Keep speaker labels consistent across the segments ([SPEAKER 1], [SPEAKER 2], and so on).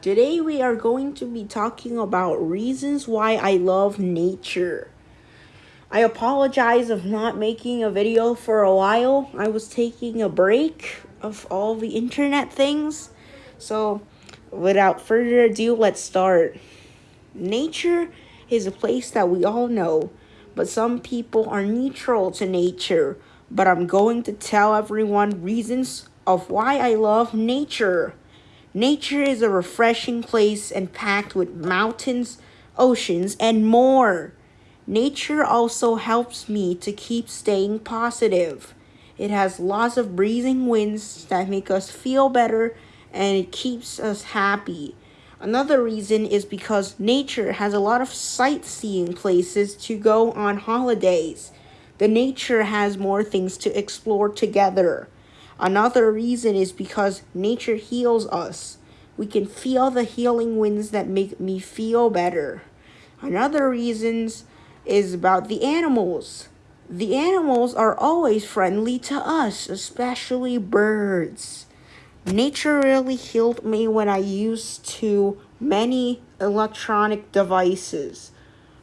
[SPEAKER 1] Today we are going to be talking about reasons why I love nature. I apologize of not making a video for a while. I was taking a break of all the internet things. So, without further ado, let's start. Nature is a place that we all know, but some people are neutral to nature. But I'm going to tell everyone reasons of why I love nature. Nature is a refreshing place and packed with mountains, oceans, and more. Nature also helps me to keep staying positive. It has lots of breezing winds that make us feel better and it keeps us happy. Another reason is because nature has a lot of sightseeing places to go on holidays. The nature has more things to explore together. Another reason is because nature heals us. We can feel the healing winds that make me feel better. Another reasons is about the animals. The animals are always friendly to us, especially birds. Nature really healed me when I used to many electronic devices.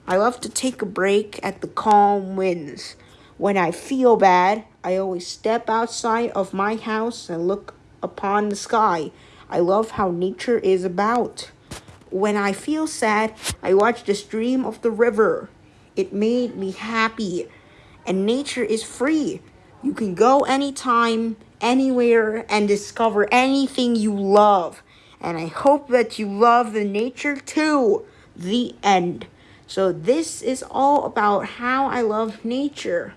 [SPEAKER 1] I love to take a break at the calm winds. When I feel bad, I always step outside of my house and look upon the sky. I love how nature is about. When I feel sad, I watch the stream of the river. It made me happy. And nature is free. You can go anytime, anywhere, and discover anything you love. And I hope that you love the nature too. The end. So this is all about how I love nature.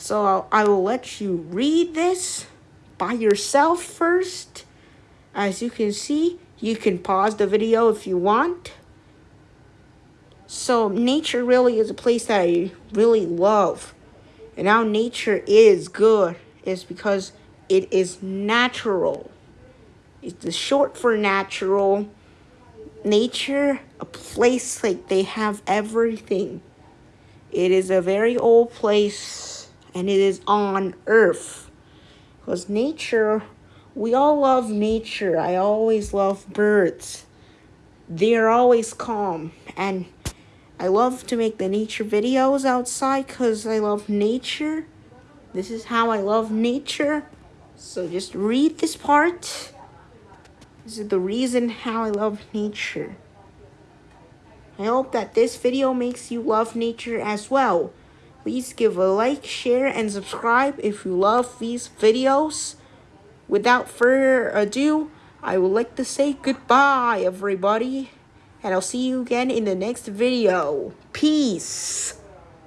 [SPEAKER 1] So I'll, I will let you read this by yourself first. As you can see, you can pause the video if you want. So nature really is a place that I really love. And how nature is good is because it is natural. It's the short for natural. Nature, a place like they have everything. It is a very old place and it is on earth. Because nature, we all love nature. I always love birds. They are always calm. And I love to make the nature videos outside because I love nature. This is how I love nature. So just read this part. This is the reason how I love nature. I hope that this video makes you love nature as well. Please give a like, share, and subscribe if you love these videos. Without further ado, I would like to say goodbye, everybody. And I'll see you again in the next video. Peace.